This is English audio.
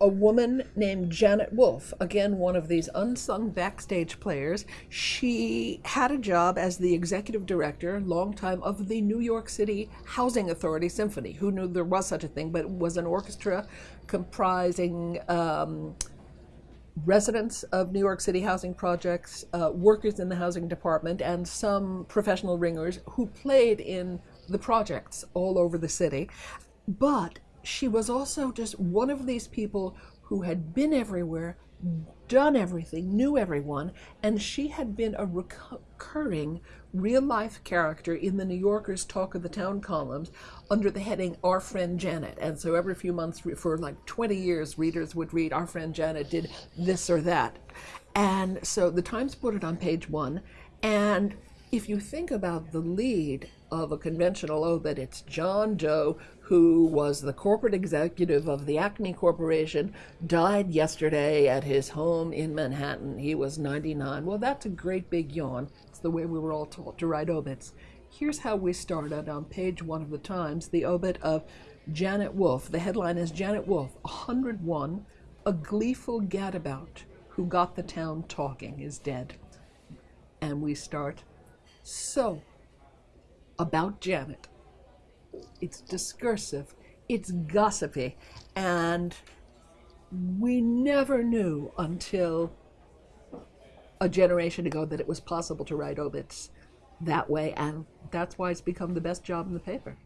a woman named Janet Wolfe, again, one of these unsung backstage players. She had a job as the executive director, long time, of the New York City Housing Authority Symphony. Who knew there was such a thing? But it was an orchestra comprising um, residents of New York City housing projects, uh, workers in the housing department, and some professional ringers who played in the projects all over the city. But she was also just one of these people who had been everywhere, done everything, knew everyone, and she had been a recurring real life character in the New Yorker's Talk of the Town columns under the heading Our Friend Janet. And so every few months, for like 20 years, readers would read Our Friend Janet did this or that. And so the Times put it on page one. And if you think about the lead of a conventional obit, it's John Doe, who was the corporate executive of the Acme Corporation, died yesterday at his home in Manhattan. He was 99. Well, that's a great big yawn. It's the way we were all taught to write obits. Here's how we started on page one of the Times, the obit of Janet Wolfe. The headline is Janet Wolfe, 101, a gleeful gadabout who got the town talking, is dead. And we start so, about Janet, it's discursive, it's gossipy, and we never knew until a generation ago that it was possible to write obits that way, and that's why it's become the best job in the paper.